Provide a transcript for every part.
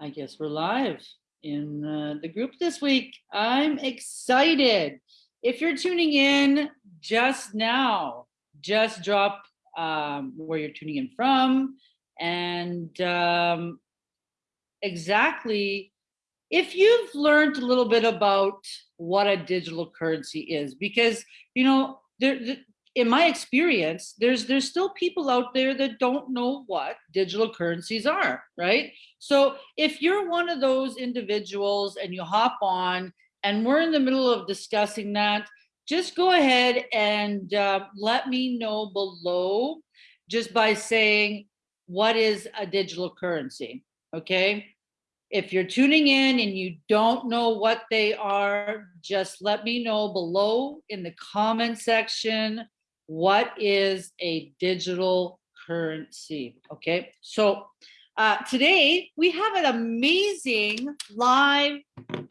I guess we're live in uh, the group this week. I'm excited. If you're tuning in just now, just drop um, where you're tuning in from and um, exactly if you've learned a little bit about what a digital currency is, because, you know, there, in my experience, there's there's still people out there that don't know what digital currencies are, right? So if you're one of those individuals and you hop on and we're in the middle of discussing that, just go ahead and uh, let me know below just by saying, what is a digital currency, okay? If you're tuning in and you don't know what they are, just let me know below in the comment section what is a digital currency? Okay, so uh, today we have an amazing live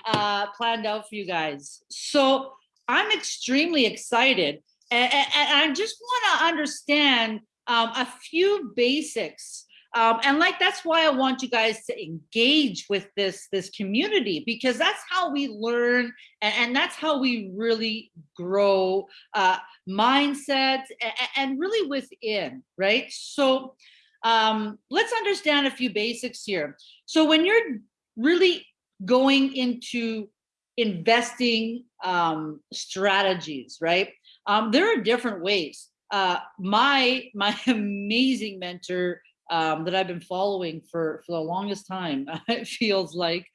uh, planned out for you guys. So I'm extremely excited and, and, and I just want to understand um, a few basics um, and like that's why I want you guys to engage with this this community because that's how we learn and, and that's how we really grow uh, mindset and, and really within, right? So um, let's understand a few basics here. So when you're really going into investing um, strategies, right? Um, there are different ways. Uh, my my amazing mentor um, that I've been following for, for the longest time. it feels like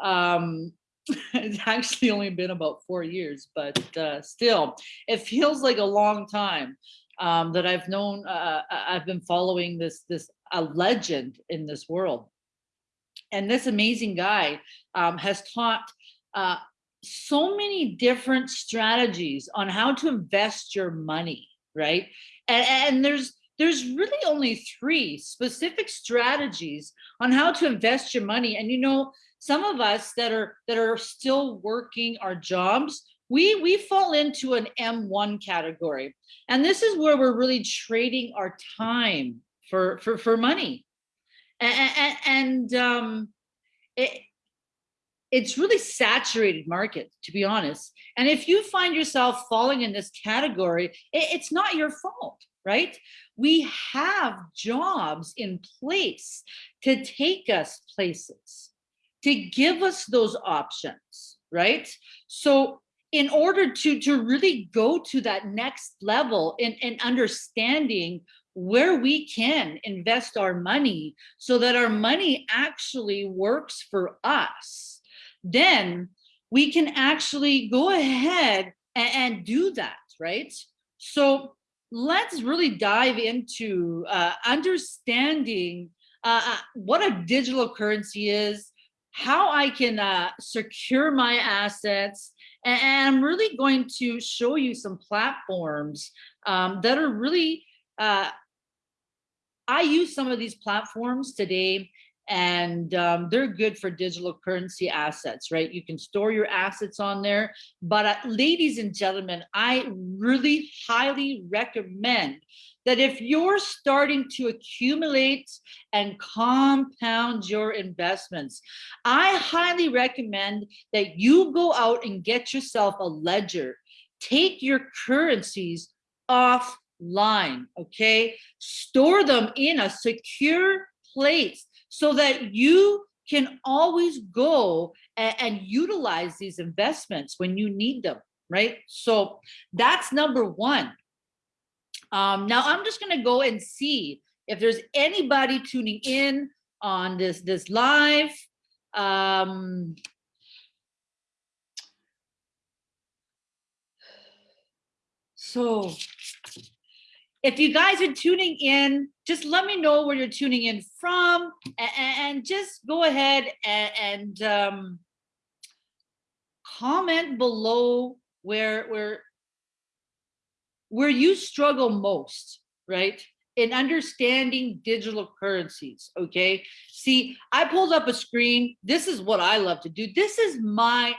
um, it's actually only been about four years, but uh, still, it feels like a long time um, that I've known, uh, uh, I've been following this, this a legend in this world. And this amazing guy um, has taught uh, so many different strategies on how to invest your money, right? And, and there's there's really only three specific strategies on how to invest your money. And you know, some of us that are that are still working our jobs, we we fall into an M1 category. And this is where we're really trading our time for for for money. And, and, um, it, it's really saturated market, to be honest. And if you find yourself falling in this category, it, it's not your fault right? We have jobs in place to take us places, to give us those options, right? So in order to, to really go to that next level in, in understanding where we can invest our money so that our money actually works for us, then we can actually go ahead and, and do that, right? So let's really dive into uh, understanding uh, uh, what a digital currency is, how I can uh, secure my assets, and, I'm really going to show you some platforms um, that are really, uh, I use some of these platforms today and um, they're good for digital currency assets, right? You can store your assets on there. But uh, ladies and gentlemen, I really highly recommend that if you're starting to accumulate and compound your investments, I highly recommend that you go out and get yourself a ledger. Take your currencies offline, okay? Store them in a secure place so that you can always go and, and utilize these investments when you need them, right? So that's number one. Um, now I'm just gonna go and see if there's anybody tuning in on this, this live. Um, so if you guys are tuning in, just let me know where you're tuning in from and, just go ahead and, and um, comment below where, where, where you struggle most, right? In understanding digital currencies, okay? See, I pulled up a screen. This is what I love to do. This is my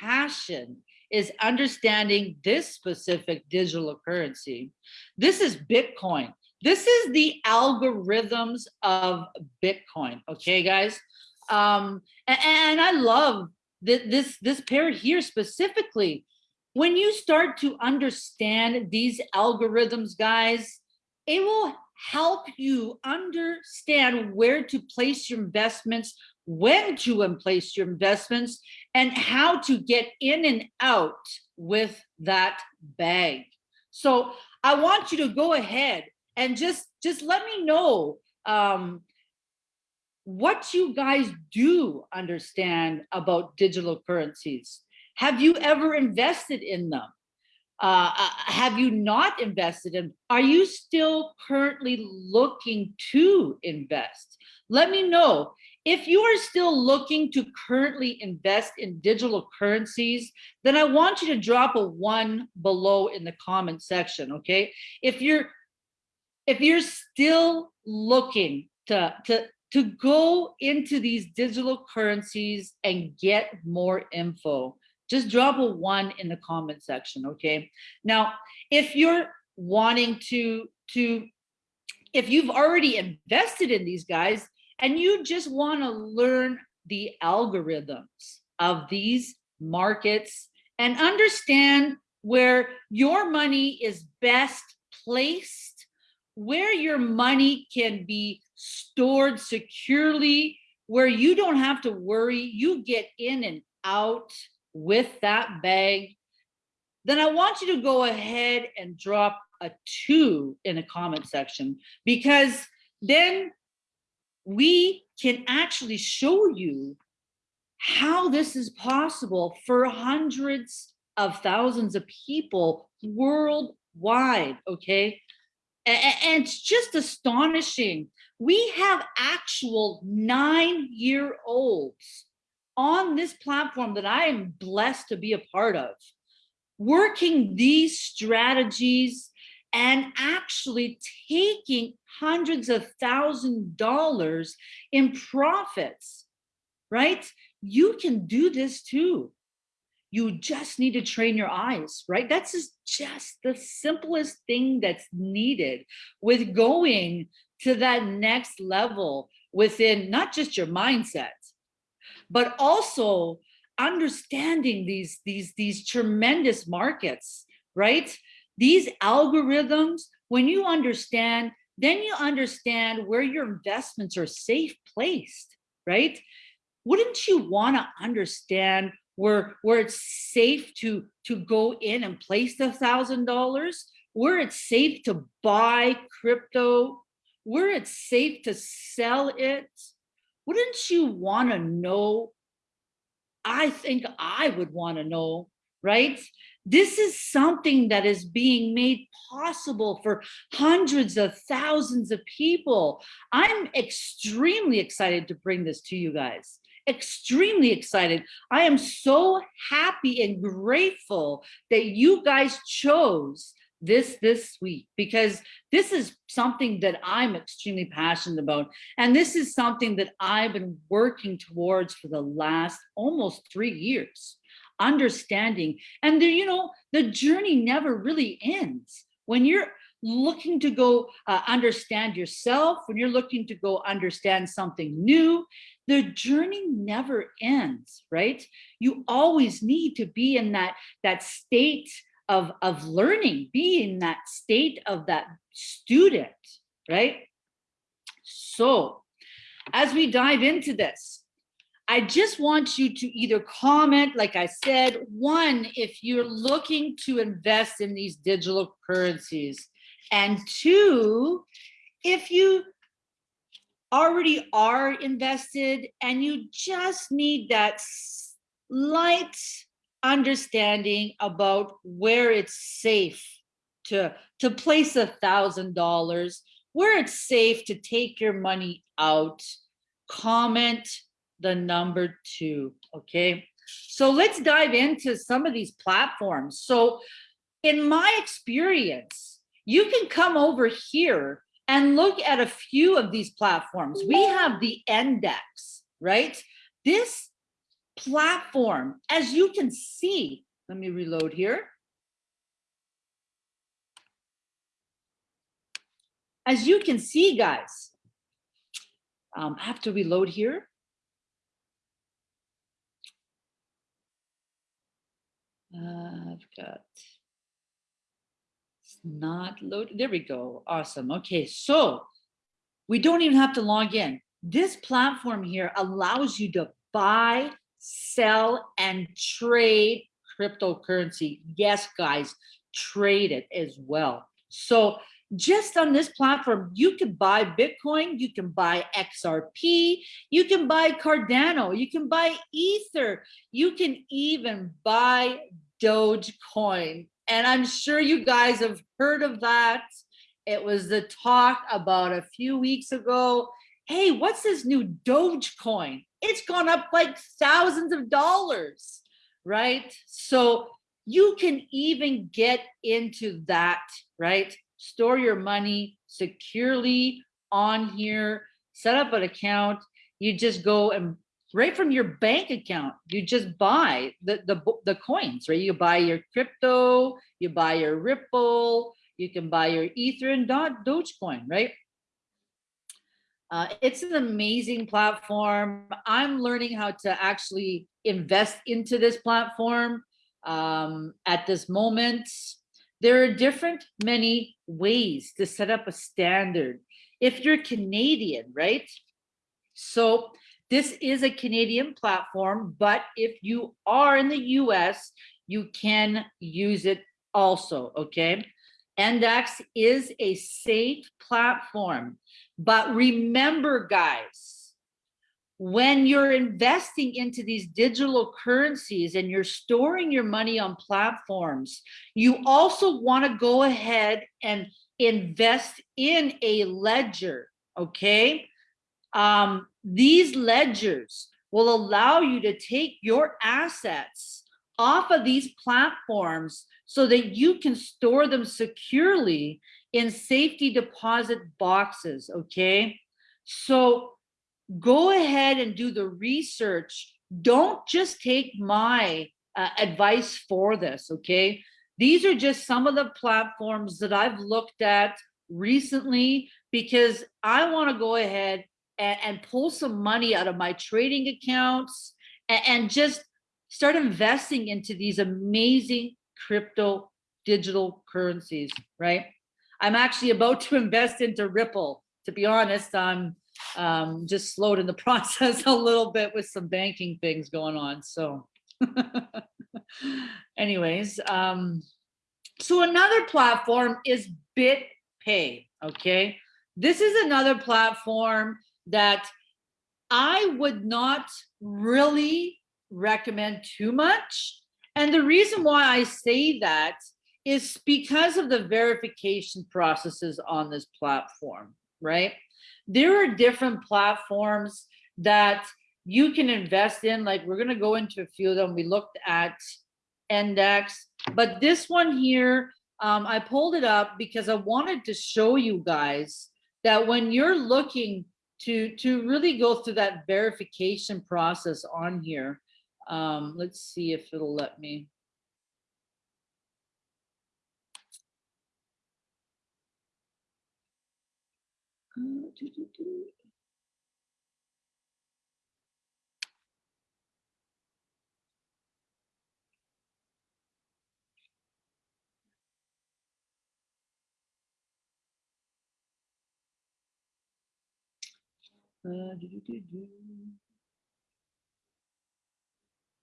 passion is understanding this specific digital currency. This is Bitcoin. This is the algorithms of Bitcoin, okay, guys? Um, a- and, I love that this, this pair here specifically. When you start to understand these algorithms, guys, it will help you understand where to place your investments, when to place your investments, and how to get in and out with that bag. So I want you to go ahead and just, just let me know um, what you guys do understand about digital currencies. Have you ever invested in them? Uh, uh, have you not invested in? Are you still currently looking to invest? Let me know. If you are still looking to currently invest in digital currencies, then I want you to drop a one below in the comment section, okay? If you're if you're still looking to, to, to go into these digital currencies and get more info, just drop a one in the comment section, okay? Now, if you're wanting to, to if you've already invested in these guys and you just wanna learn the algorithms of these markets and understand where your money is best placed, where your money can be stored securely, where you don't have to worry, you get in and out with that bag, then I want you to go ahead and drop a two in the comment section because then we can actually show you how this is possible for hundreds of thousands of people worldwide, okay? And it's just astonishing. We have actual nine-year-olds on this platform that I am blessed to be a part of, working these strategies and actually taking hundreds of thousand dollars in profits, right? You can do this too. You just need to train your eyes, right? That's just the simplest thing that's needed with going to that next level within not just your mindset, but also understanding these, these, these tremendous markets, right? These algorithms, when you understand, then you understand where your investments are safe placed, right? Wouldn't you want to understand where where it's safe to to go in and place the thousand dollars, where it's safe to buy crypto, where it's safe to sell it? Wouldn't you want to know? I think I would want to know, right? This is something that is being made possible for hundreds of thousands of people. I'm extremely excited to bring this to you guys extremely excited. I am so happy and grateful that you guys chose this this week because this is something that I'm extremely passionate about. And this is something that I've been working towards for the last almost three years understanding. And the, you know, the journey never really ends. When you're looking to go uh, understand yourself, when you're looking to go understand something new, the journey never ends, right? You always need to be in that, that state of, of learning, be in that state of that student, right? So as we dive into this, I just want you to either comment, like I said, one, if you're looking to invest in these digital currencies, and two, if you already are invested and you just need that slight understanding about where it's safe to, to place a thousand dollars, where it's safe to take your money out, comment the number two, okay? So let's dive into some of these platforms. So in my experience, you can come over here and look at a few of these platforms. We have the NDAX, right? This platform, as you can see, let me reload here. As you can see, guys, um, I have to reload here. Uh, I've got, it's not loaded. There we go. Awesome. Okay, so we don't even have to log in. This platform here allows you to buy, sell, and trade cryptocurrency. Yes, guys, trade it as well. So just on this platform, you can buy Bitcoin, you can buy XRP, you can buy Cardano, you can buy Ether, you can even buy Dogecoin. And I'm sure you guys have heard of that. It was the talk about a few weeks ago. Hey, what's this new Dogecoin? It's gone up like thousands of dollars, right? So you can even get into that, right? Store your money securely on here, set up an account. You just go and right from your bank account, you just buy the, the, the coins, right? You buy your crypto, you buy your Ripple, you can buy your Ether and Dogecoin, right? Uh, it's an amazing platform. I'm learning how to actually invest into this platform um, at this moment. There are different many ways to set up a standard. If you're Canadian, right? So this is a Canadian platform, but if you are in the US, you can use it also, okay? NDAX is a safe platform, but remember guys, when you're investing into these digital currencies and you're storing your money on platforms, you also want to go ahead and invest in a ledger, okay? Um, these ledgers will allow you to take your assets off of these platforms so that you can store them securely in safety deposit boxes, okay? So go ahead and do the research. Don't just take my uh, advice for this, okay? These are just some of the platforms that I've looked at recently because I want to go ahead and, and, pull some money out of my trading accounts and, and just start investing into these amazing crypto digital currencies, right? I'm actually about to invest into Ripple. To be honest, I'm um, just slowed in the process a little bit with some banking things going on. So anyways, um, so another platform is BitPay, okay? This is another platform that I would not really recommend too much. And the reason why I say that is because of the verification processes on this platform, right? There are different platforms that you can invest in. Like we're going to go into a few of them. We looked at NDAX, but this one here, um, I pulled it up because I wanted to show you guys that when you're looking to, to really go through that verification process on here, um, let's see if it'll let me. Uh,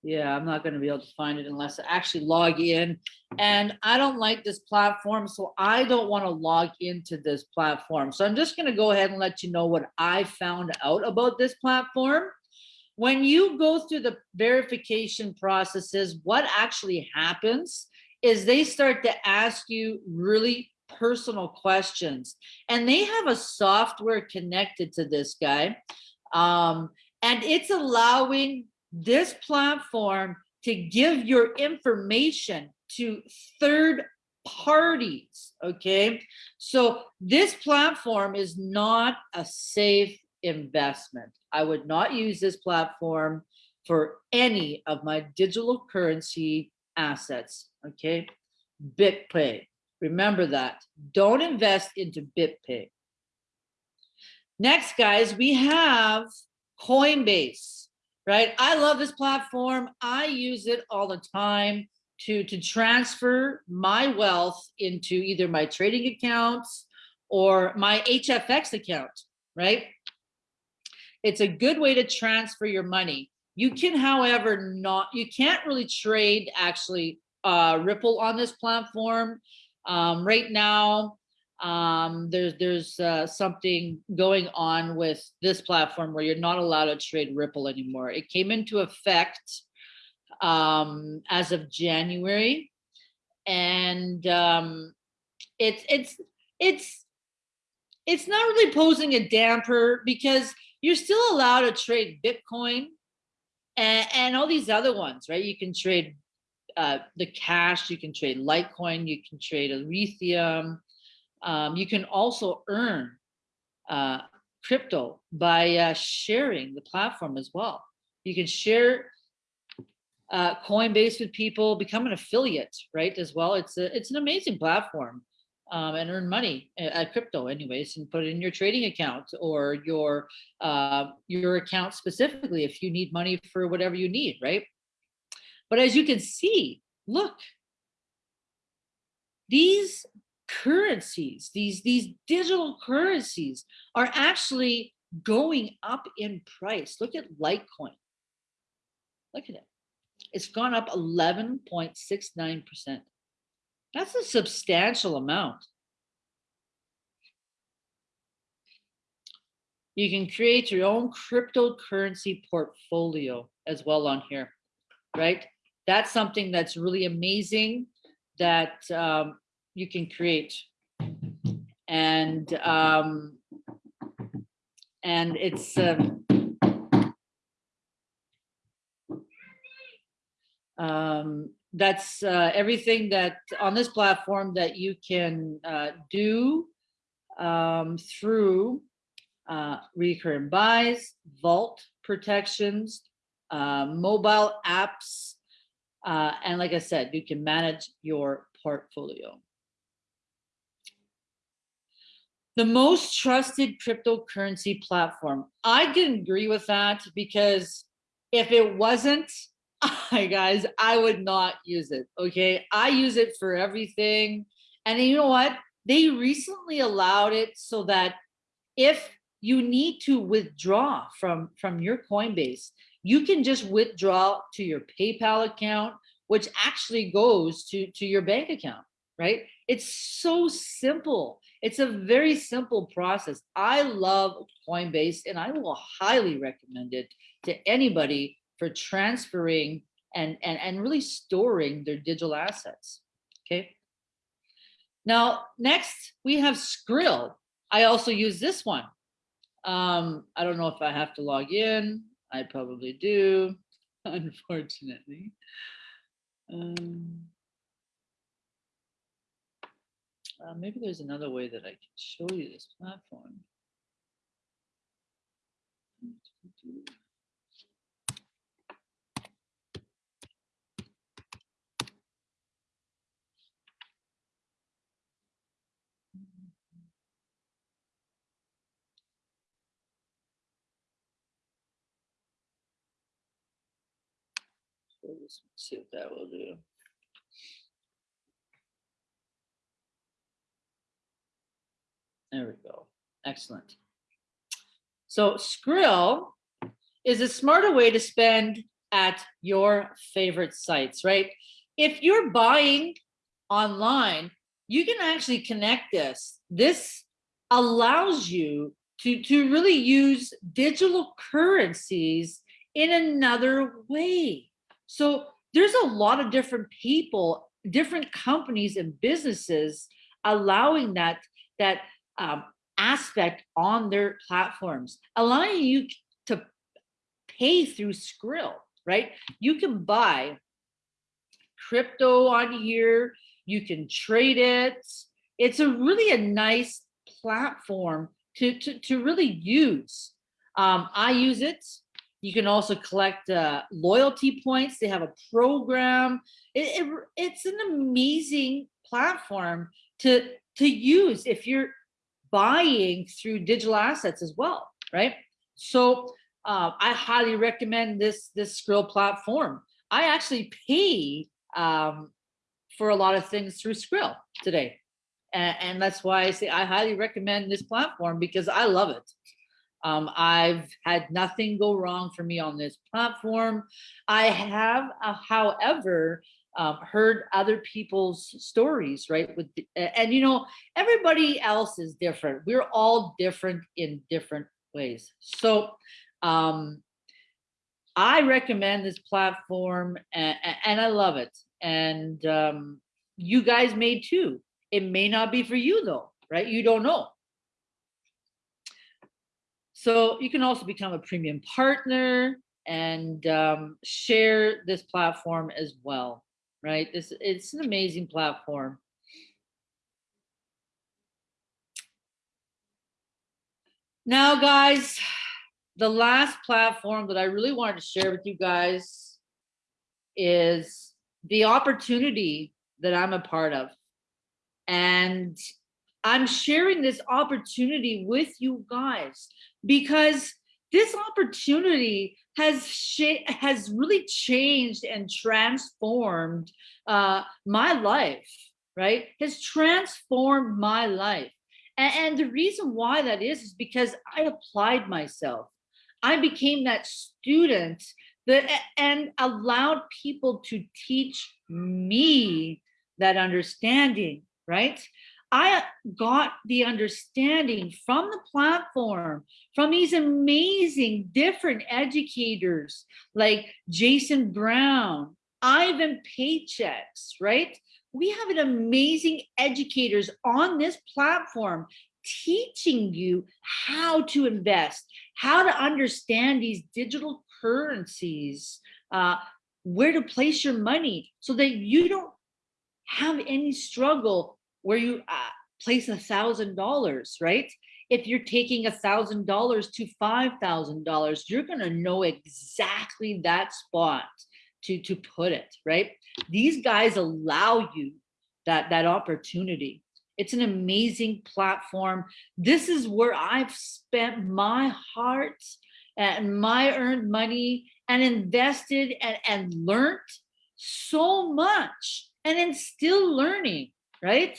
yeah, I'm not going to be able to find it unless I actually log in. And I don't like this platform, so I don't want to log into this platform. So I'm just going to go ahead and let you know what I found out about this platform. When you go through the verification processes, what actually happens is they start to ask you really personal questions. And they have a software connected to this guy. Um, and it's allowing this platform to give your information to third parties, okay? So this platform is not a safe investment. I would not use this platform for any of my digital currency assets, okay? BitPay, remember that. Don't invest into BitPay. Next, guys, we have Coinbase right? I love this platform. I use it all the time. to, to transfer my wealth into either my trading accounts or my HFX account, right? It's a good way to transfer your money. You can, however, not, you can't really trade actually uh, Ripple on this platform. Um, right now, um, there's there's uh, something going on with this platform where you're not allowed to trade Ripple anymore. It came into effect um, as of January, and um, it's it's it's it's not really posing a damper because you're still allowed to trade Bitcoin and, and all these other ones, right? You can trade uh, the cash, you can trade Litecoin, you can trade Ethereum. Um, you can also earn uh, crypto by uh, sharing the platform as well. You can share uh, Coinbase with people, become an affiliate, right? As well, it's a, it's an amazing platform um, and earn money uh, at crypto anyways and put it in your trading account or your uh, your account specifically if you need money for whatever you need, right? But as you can see, look, these currencies, these, these digital currencies are actually going up in price. Look at Litecoin. Look at it. It's gone up 11.69%. That's a substantial amount. You can create your own cryptocurrency portfolio as well on here, right? That's something that's really amazing that um, you can create. And um, and it's um, um, that's uh, everything that on this platform that you can uh, do um, through uh, recurring buys, vault protections, uh, mobile apps, uh, and like I said, you can manage your portfolio. The most trusted cryptocurrency platform. I can agree with that because if it wasn't, guys, I would not use it. Okay. I use it for everything. And you know what? They recently allowed it so that if you need to withdraw from, from your Coinbase, you can just withdraw to your PayPal account, which actually goes to, to your bank account, right? It's so simple. It's a very simple process. I love Coinbase and I will highly recommend it to anybody for transferring and, and, and really storing their digital assets, okay? Now, next we have Skrill. I also use this one. Um, I don't know if I have to log in. I probably do, unfortunately. Um, uh, maybe there's another way that I can show you this platform. Let's see what that will do. There we go. Excellent. So Skrill is a smarter way to spend at your favorite sites, right? If you're buying online, you can actually connect this. This allows you to, to really use digital currencies in another way. So there's a lot of different people, different companies and businesses allowing that, that um, aspect on their platforms, allowing you to pay through Skrill, right? You can buy crypto on here, you can trade it. It's a really a nice platform to, to, to really use. Um, I use it you can also collect uh, loyalty points. They have a program. It, it, it's an amazing platform to, to use if you're buying through digital assets as well, right? So uh, I highly recommend this, this Skrill platform. I actually pay um, for a lot of things through Skrill today. And, and that's why I say I highly recommend this platform because I love it. Um, I've had nothing go wrong for me on this platform. I have, uh, however, um, heard other people's stories, right? With and you know, everybody else is different. We're all different in different ways. So um, I recommend this platform and, and I love it. And um, you guys may too. It may not be for you though, right? You don't know. So you can also become a premium partner and um, share this platform as well, right? This It's an amazing platform. Now, guys, the last platform that I really wanted to share with you guys is the opportunity that I'm a part of. And I'm sharing this opportunity with you guys because this opportunity has has really changed and transformed uh, my life, right? Has transformed my life. And, and the reason why that is, is because I applied myself. I became that student that and allowed people to teach me that understanding, right? I got the understanding from the platform, from these amazing different educators like Jason Brown, Ivan Paychecks, right? We have an amazing educators on this platform teaching you how to invest, how to understand these digital currencies, uh, where to place your money so that you don't have any struggle where you uh, place a thousand dollars, right? If you're taking a thousand dollars to five thousand dollars, you're gonna know exactly that spot to to put it, right? These guys allow you that that opportunity. It's an amazing platform. This is where I've spent my heart and my earned money and invested and, and learned so much and then still learning, right?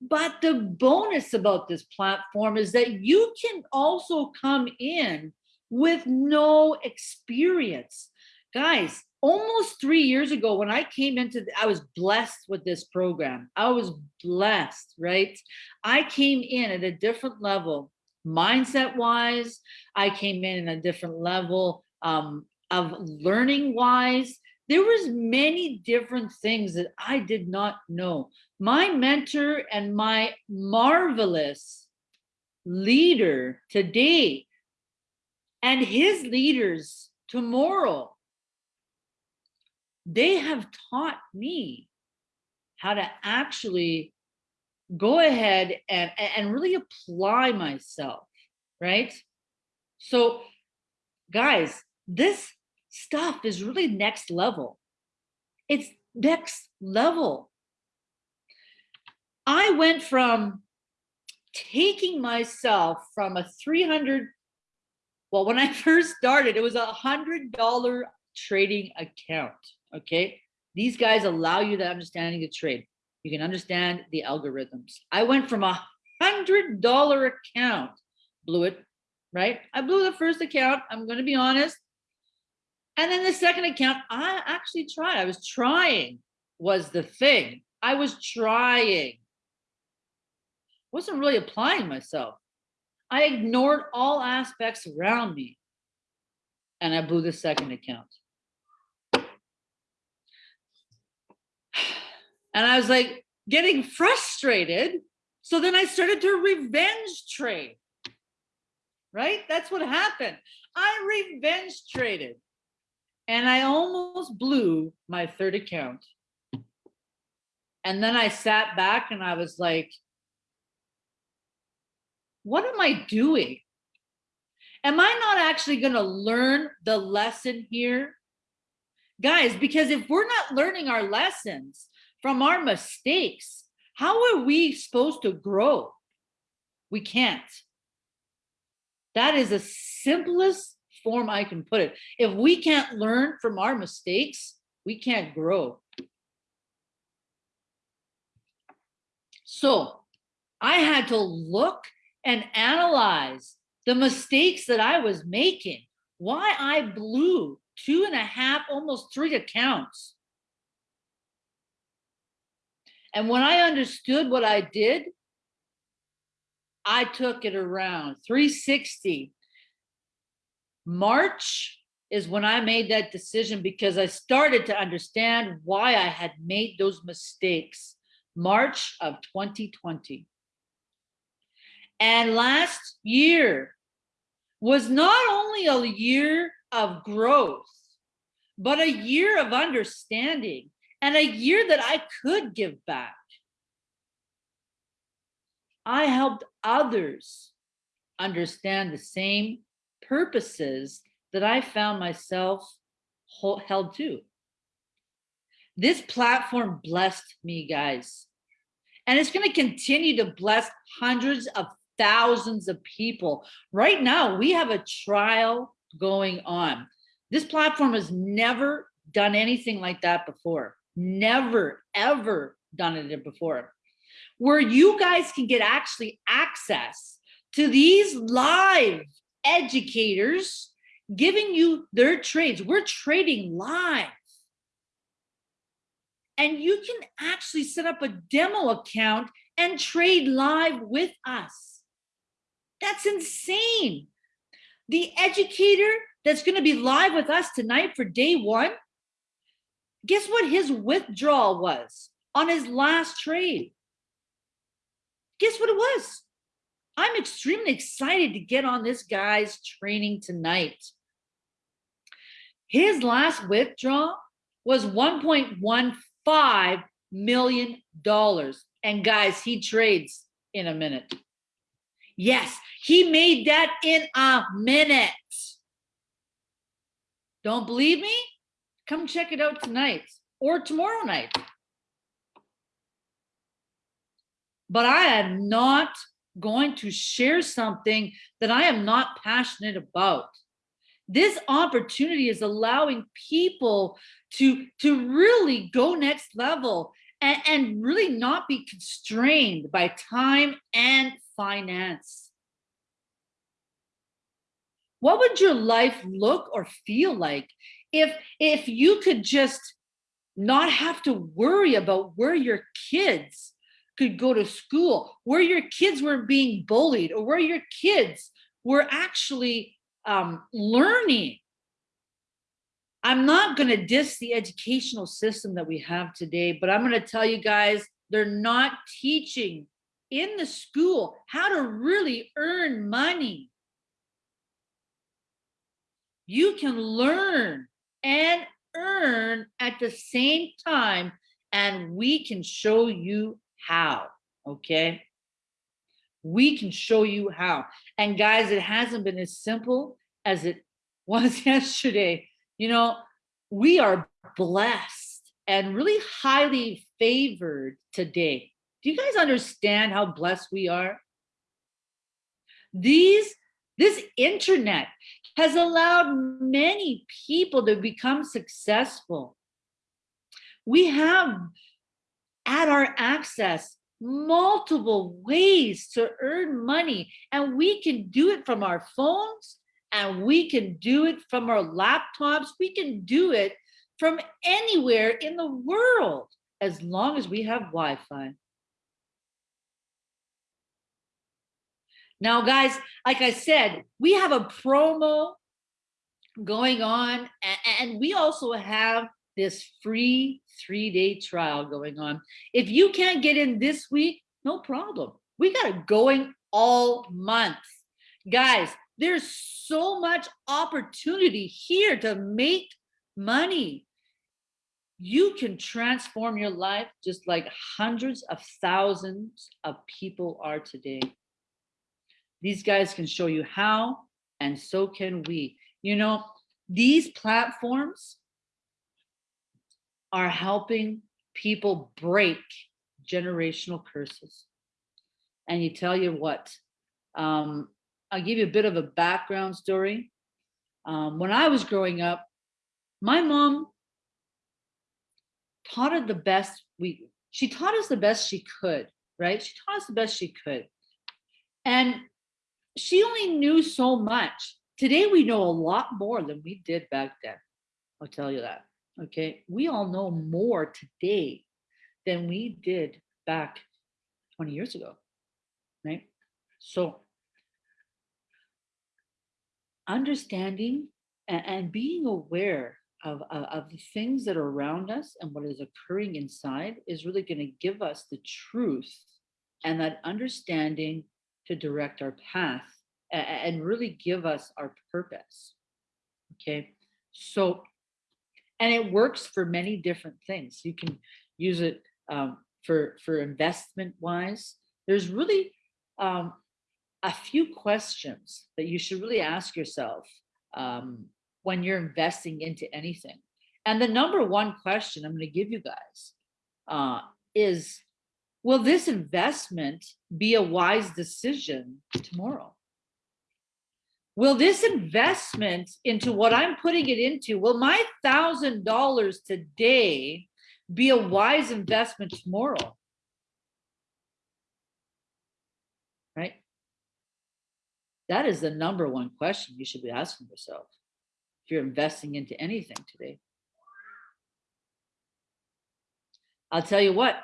But the bonus about this platform is that you can also come in with no experience. Guys, almost three years ago when I came into, the, I was blessed with this program. I was blessed, right? I came in at a different level, mindset wise. I came in at a different level um, of learning wise. There was many different things that I did not know my mentor and my marvelous leader today and his leaders tomorrow, they have taught me how to actually go ahead and, and really apply myself, right? So guys, this stuff is really next level. It's next level. I went from taking myself from a 300, well, when I first started, it was a hundred dollar trading account. Okay. These guys allow you the understanding to trade. You can understand the algorithms. I went from a hundred dollar account, blew it, right? I blew the first account. I'm going to be honest. And then the second account, I actually tried. I was trying was the thing. I was trying wasn't really applying myself. I ignored all aspects around me and I blew the second account. And I was like getting frustrated. So then I started to revenge trade. Right? That's what happened. I revenge traded and I almost blew my third account. And then I sat back and I was like, what am I doing? Am I not actually going to learn the lesson here? Guys, because if we're not learning our lessons from our mistakes, how are we supposed to grow? We can't. That is the simplest form I can put it. If we can't learn from our mistakes, we can't grow. So I had to look and analyze the mistakes that I was making, why I blew two and a half, almost three accounts. And when I understood what I did, I took it around 360. March is when I made that decision because I started to understand why I had made those mistakes. March of 2020. And last year was not only a year of growth, but a year of understanding and a year that I could give back. I helped others understand the same purposes that I found myself held to. This platform blessed me, guys. And it's going to continue to bless hundreds of thousands of people. Right now, we have a trial going on. This platform has never done anything like that before. Never, ever done it before. Where you guys can get actually access to these live educators giving you their trades. We're trading live. And you can actually set up a demo account and trade live with us. That's insane. The educator that's going to be live with us tonight for day one, guess what his withdrawal was on his last trade? Guess what it was? I'm extremely excited to get on this guy's training tonight. His last withdrawal was 1.15 million dollars. And guys, he trades in a minute. Yes, he made that in a minute. Don't believe me? Come check it out tonight or tomorrow night. But I am not going to share something that I am not passionate about. This opportunity is allowing people to, to really go next level and, and really not be constrained by time and finance. What would your life look or feel like if, if you could just not have to worry about where your kids could go to school, where your kids were being bullied, or where your kids were actually um, learning. I'm not going to diss the educational system that we have today, but I'm going to tell you guys, they're not teaching in the school how to really earn money. You can learn and earn at the same time, and we can show you how, okay? We can show you how. And guys, it hasn't been as simple as it was yesterday. You know, we are blessed and really highly favored today. Do you guys understand how blessed we are? These, this internet has allowed many people to become successful. We have at our access multiple ways to earn money and we can do it from our phones and we can do it from our laptops. We can do it from anywhere in the world as long as we have Wi-Fi. Now, guys, like I said, we have a promo going on and we also have this free three-day trial going on. If you can't get in this week, no problem. We got it going all month. Guys, there's so much opportunity here to make money. You can transform your life just like hundreds of thousands of people are today. These guys can show you how, and so can we. You know, these platforms are helping people break generational curses. And you tell you what, um, I'll give you a bit of a background story. Um, when I was growing up, my mom taught us the best we she taught us the best she could, right? She taught us the best she could. And she only knew so much. Today we know a lot more than we did back then. I'll tell you that. Okay. We all know more today than we did back 20 years ago. Right. So understanding and, being aware of, of, of the things that are around us and what is occurring inside is really going to give us the truth and that understanding to direct our path and, really give us our purpose. Okay. So, and it works for many different things. You can use it um, for, for investment wise. There's really um, a few questions that you should really ask yourself um, when you're investing into anything. And the number one question I'm going to give you guys uh, is, will this investment be a wise decision tomorrow? Will this investment into what I'm putting it into, will my thousand dollars today be a wise investment tomorrow? Right? That is the number one question you should be asking yourself if you're investing into anything today. I'll tell you what,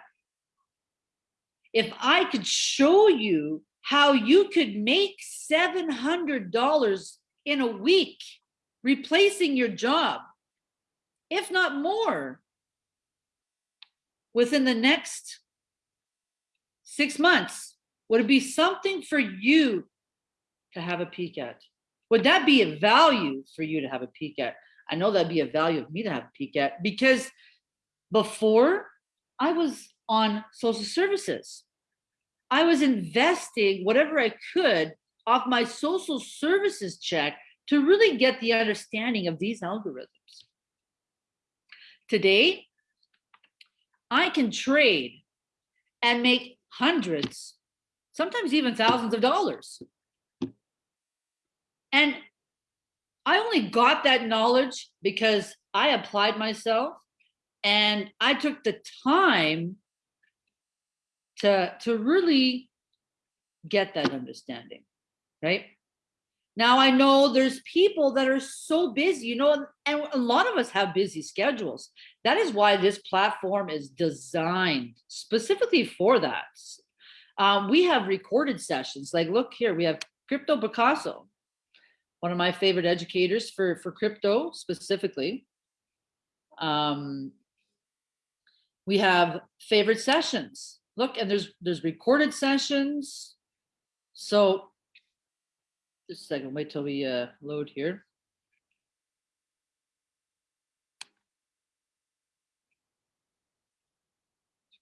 if I could show you how you could make $700 in a week replacing your job, if not more, within the next six months, would it be something for you to have a peek at? Would that be a value for you to have a peek at? I know that'd be a value of me to have a peek at because before I was on social services. I was investing whatever I could off my social services check to really get the understanding of these algorithms. Today, I can trade and make hundreds, sometimes even thousands of dollars and I only got that knowledge because I applied myself and I took the time to, to really get that understanding, right? Now I know there's people that are so busy, you know, and a lot of us have busy schedules. That is why this platform is designed specifically for that. Um, we have recorded sessions. Like, look here, we have Crypto Picasso one of my favorite educators for, for crypto specifically. Um, we have favorite sessions. Look, and there's there's recorded sessions. So just a second, wait till we uh, load here.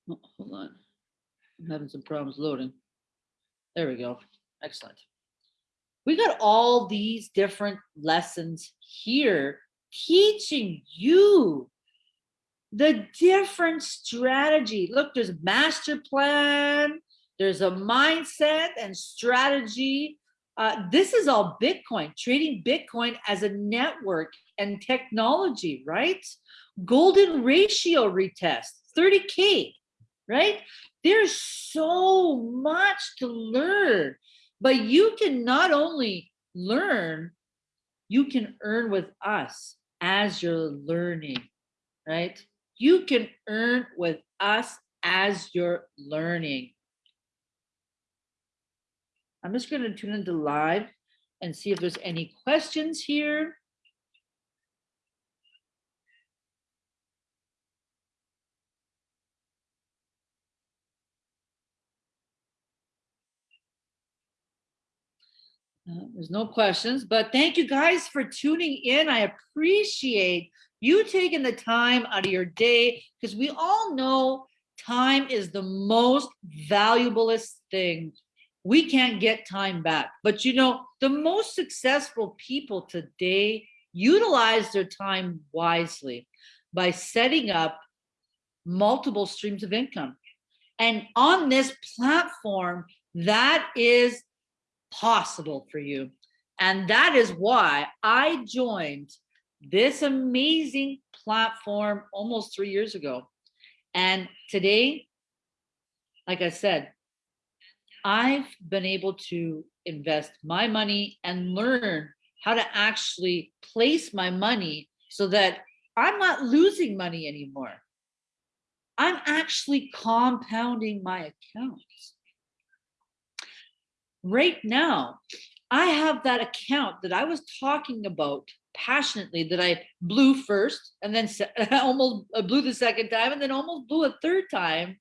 Oh, hold on. I'm having some problems loading. There we go. Excellent we got all these different lessons here teaching you the different strategy. Look, there's a master plan, there's a mindset and strategy. Uh, this is all Bitcoin, trading Bitcoin as a network and technology, right? Golden ratio retest, 30K, right? There's so much to learn. But you can not only learn, you can earn with us as you're learning, right? You can earn with us as you're learning. I'm just going to tune into live and see if there's any questions here. Uh, there's no questions, but thank you guys for tuning in. I appreciate you taking the time out of your day because we all know time is the most valuablest thing. We can't get time back, but you know, the most successful people today utilize their time wisely by setting up multiple streams of income. And on this platform, that is possible for you. And that is why I joined this amazing platform almost three years ago. And today, like I said, I've been able to invest my money and learn how to actually place my money so that I'm not losing money anymore. I'm actually compounding my accounts. Right now, I have that account that I was talking about passionately that I blew first and then almost uh, blew the second time and then almost blew a third time.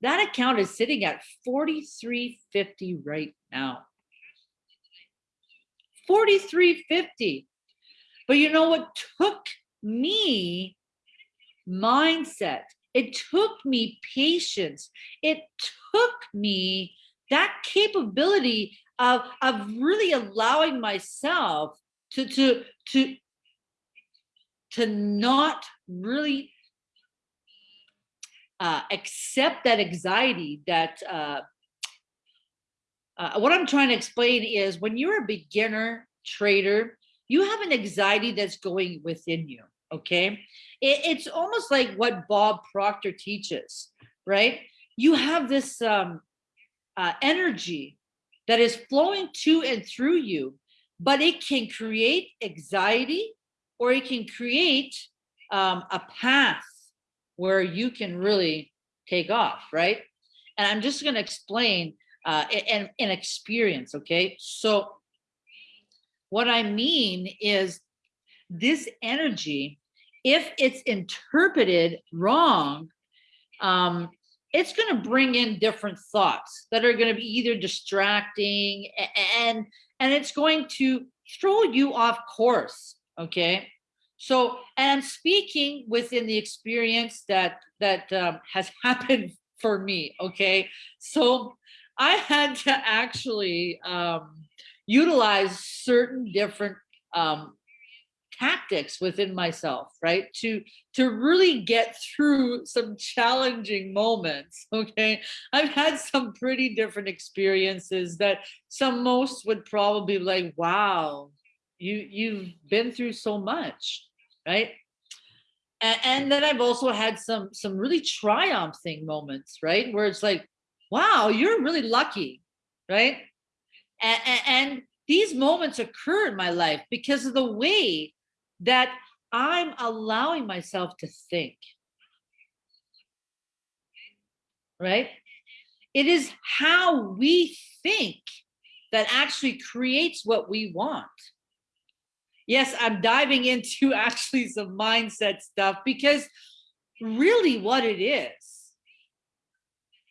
That account is sitting at 4350 right now. 4350. But you know what took me mindset. It took me patience. It took me that capability of, of really allowing myself to, to, to, to not really uh, accept that anxiety that uh, uh, what I'm trying to explain is when you're a beginner trader, you have an anxiety that's going within you. Okay. It, it's almost like what Bob Proctor teaches, right? You have this um, uh, energy that is flowing to and through you, but it can create anxiety or it can create um, a path where you can really take off, right? And I'm just going to explain uh, an, an experience, okay? So what I mean is this energy, if it's interpreted wrong, um, it's going to bring in different thoughts that are going to be either distracting and and it's going to throw you off course okay? So and speaking within the experience that that um, has happened for me okay? So i had to actually um, utilize certain different um, tactics within myself, right? To, to really get through some challenging moments, okay? I've had some pretty different experiences that some most would probably be like, wow, you, you've been through so much, right? And, and then I've also had some, some really triumphing moments, right? Where it's like, wow, you're really lucky, right? and, and these moments occur in my life because of the way that I'm allowing myself to think. Right? It is how we think that actually creates what we want. Yes, I'm diving into actually some mindset stuff because really what it is,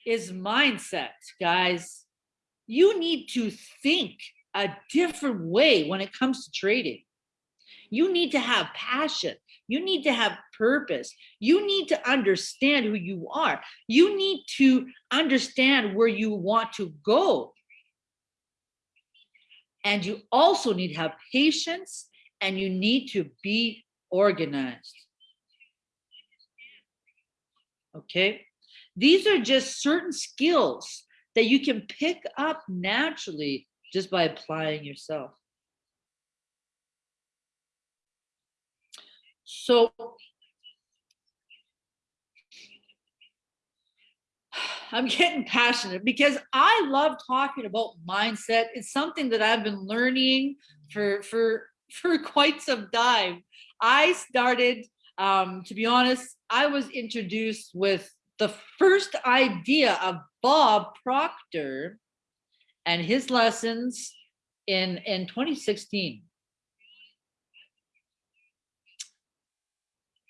is mindset, guys. You need to think a different way when it comes to trading. You need to have passion. You need to have purpose. You need to understand who you are. You need to understand where you want to go. And you also need to have patience and you need to be organized. Okay. These are just certain skills that you can pick up naturally just by applying yourself. So I'm getting passionate because I love talking about mindset. It's something that I've been learning for for for quite some time. I started, um, to be honest, I was introduced with the first idea of Bob Proctor and his lessons in in 2016.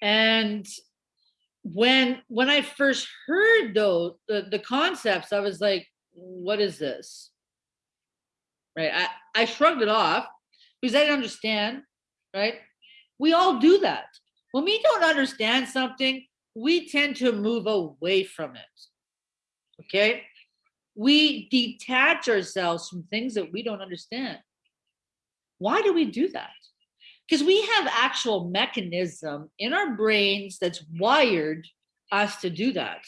And when when I first heard those the, the concepts, I was like, what is this? Right. I, I shrugged it off because I didn't understand, right? We all do that. When we don't understand something, we tend to move away from it. Okay. We detach ourselves from things that we don't understand. Why do we do that? Because we have actual mechanism in our brains that's wired us to do that.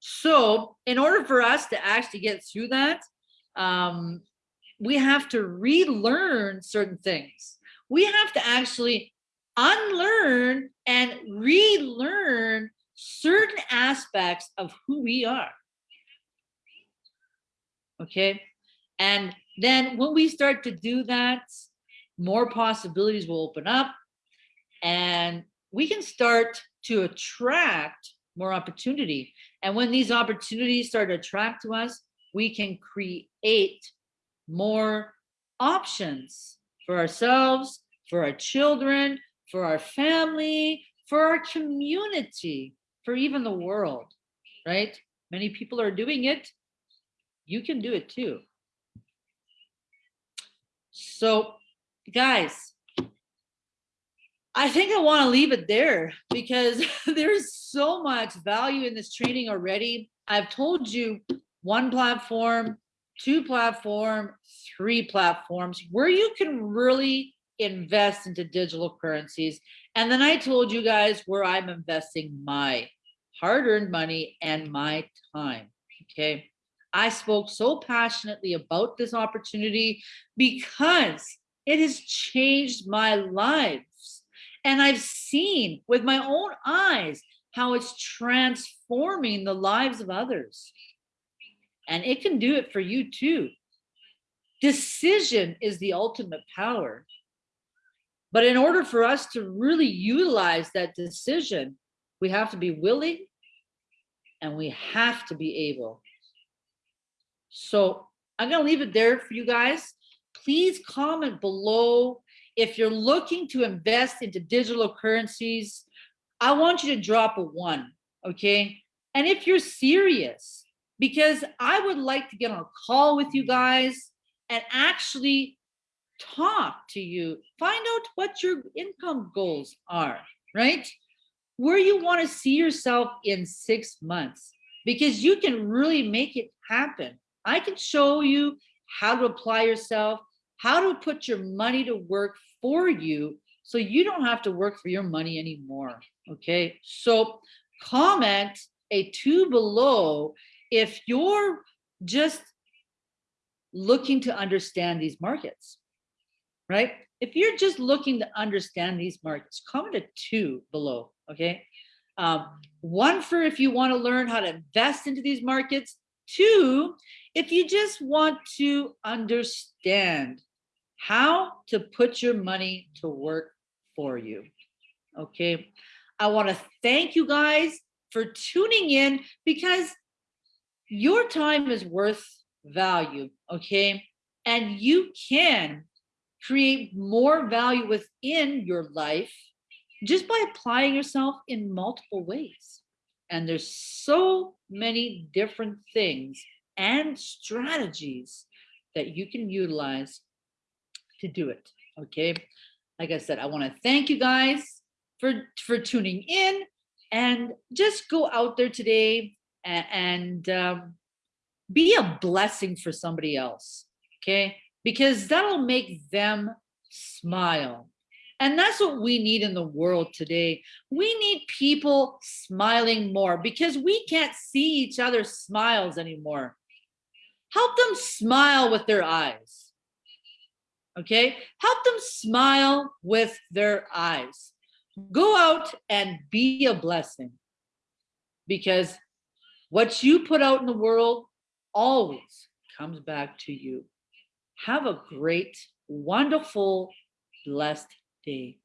So in order for us to actually get through that, um, we have to relearn certain things. We have to actually unlearn and relearn certain aspects of who we are. Okay. And then when we start to do that, more possibilities will open up and we can start to attract more opportunity. And when these opportunities start to attract to us, we can create more options for ourselves, for our children, for our family, for our community, for even the world, right? Many people are doing it. You can do it too. So guys, I think I want to leave it there because there's so much value in this training already. I've told you one platform, two platform, three platforms where you can really invest into digital currencies. And then I told you guys where I'm investing my hard-earned money and my time, okay? I spoke so passionately about this opportunity because it has changed my lives. And I've seen with my own eyes how it's transforming the lives of others. And it can do it for you too. Decision is the ultimate power. But in order for us to really utilize that decision, we have to be willing and we have to be able. So I'm going to leave it there for you guys. Please comment below if you're looking to invest into digital currencies. I want you to drop a one, okay? And if you're serious, because I would like to get on a call with you guys and actually talk to you, find out what your income goals are, right? Where you want to see yourself in six months, because you can really make it happen. I can show you how to apply yourself, how to put your money to work for you so you don't have to work for your money anymore. Okay, so comment a two below if you're just looking to understand these markets right? If you're just looking to understand these markets, comment a two below, okay? Um, one for if you wanna learn how to invest into these markets. Two, if you just want to understand how to put your money to work for you, okay? I wanna thank you guys for tuning in because your time is worth value, okay? And you can create more value within your life just by applying yourself in multiple ways. And there's so many different things and strategies that you can utilize to do it. Okay. Like I said, I want to thank you guys for, for tuning in and just go out there today and, and um, be a blessing for somebody else. Okay because that'll make them smile. And that's what we need in the world today. We need people smiling more because we can't see each other's smiles anymore. Help them smile with their eyes. Okay, help them smile with their eyes. Go out and be a blessing because what you put out in the world always comes back to you. Have a great, wonderful, blessed day.